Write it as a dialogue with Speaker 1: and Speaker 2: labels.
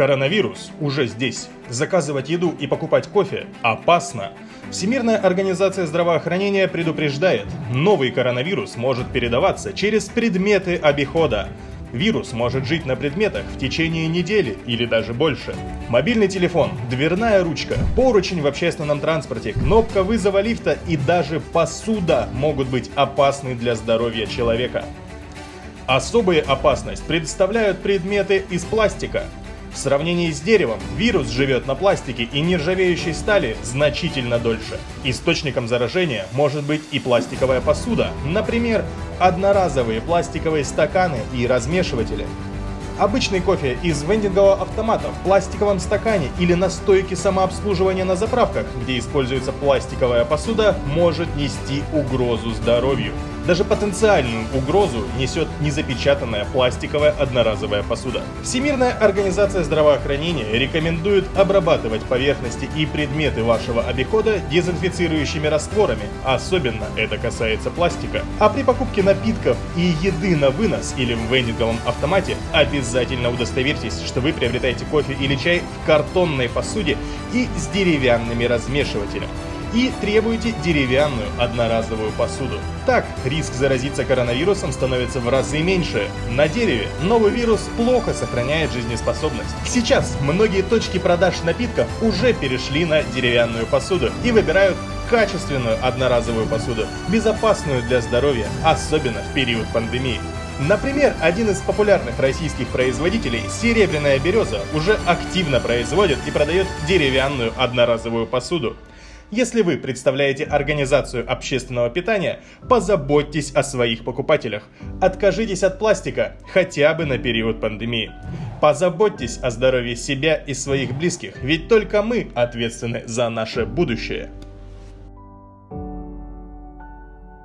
Speaker 1: Коронавирус уже здесь. Заказывать еду и покупать кофе опасно. Всемирная организация здравоохранения предупреждает, новый коронавирус может передаваться через предметы обихода. Вирус может жить на предметах в течение недели или даже больше. Мобильный телефон, дверная ручка, поручень в общественном транспорте, кнопка вызова лифта и даже посуда могут быть опасны для здоровья человека. Особую опасность представляют предметы из пластика. В сравнении с деревом, вирус живет на пластике и нержавеющей стали значительно дольше. Источником заражения может быть и пластиковая посуда, например, одноразовые пластиковые стаканы и размешиватели. Обычный кофе из вендингового автомата в пластиковом стакане или на стойке самообслуживания на заправках, где используется пластиковая посуда, может нести угрозу здоровью. Даже потенциальную угрозу несет незапечатанная пластиковая одноразовая посуда. Всемирная организация здравоохранения рекомендует обрабатывать поверхности и предметы вашего обихода дезинфицирующими растворами, особенно это касается пластика. А при покупке напитков и еды на вынос или в вендинговом автомате обязательно удостоверьтесь, что вы приобретаете кофе или чай в картонной посуде и с деревянными размешивателями и требуете деревянную одноразовую посуду. Так, риск заразиться коронавирусом становится в разы меньше. На дереве новый вирус плохо сохраняет жизнеспособность. Сейчас многие точки продаж напитков уже перешли на деревянную посуду и выбирают качественную одноразовую посуду, безопасную для здоровья, особенно в период пандемии. Например, один из популярных российских производителей, Серебряная Береза, уже активно производит и продает деревянную одноразовую посуду. Если вы представляете организацию общественного питания, позаботьтесь о своих покупателях. Откажитесь от пластика хотя бы на период пандемии. Позаботьтесь о здоровье себя и своих близких, ведь только мы ответственны за наше будущее.